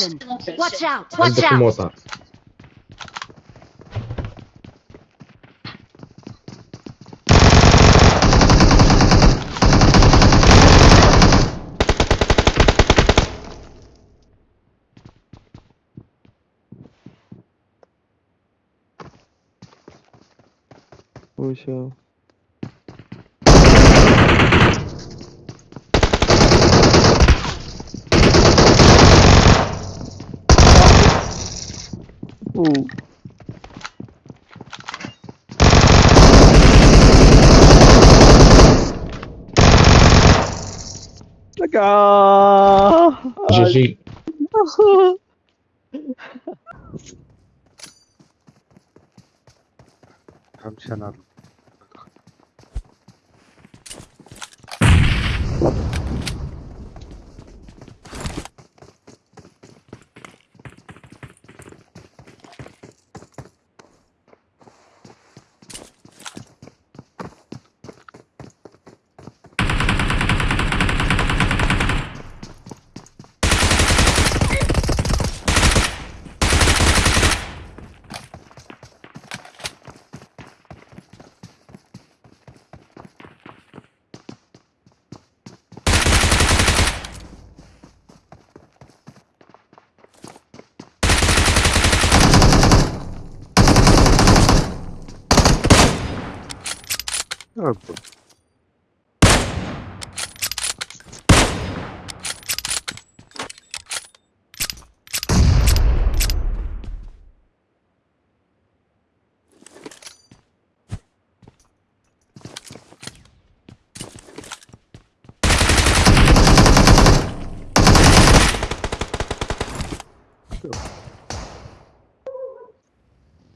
Captain, watch out! Watch out! Oh, sure. Ừ. D'accord. GG. Come channel. Dobra.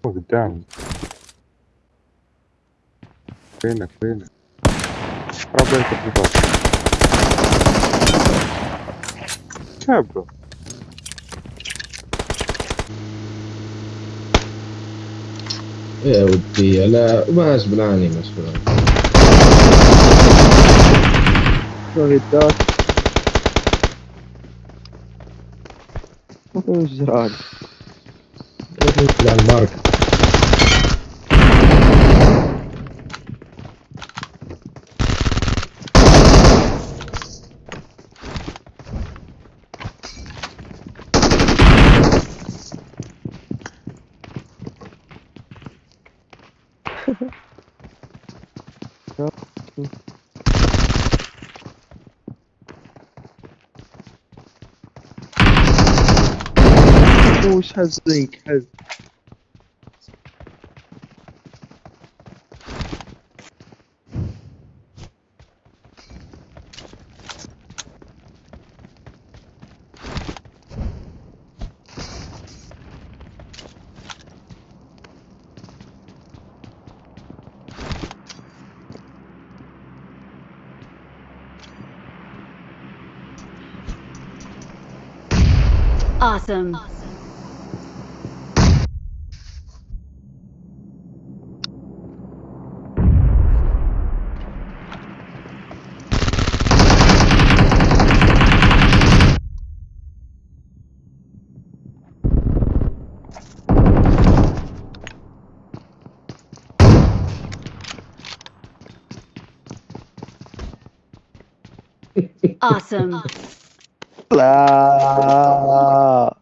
Oh, damn. فينك فينك. ربي يكفيك في الباب شابه إيه يا ودي لا ما غصب عني مسؤول. شو هداك وش جرالي؟ على الماركة always has. Awesome. awesome. لا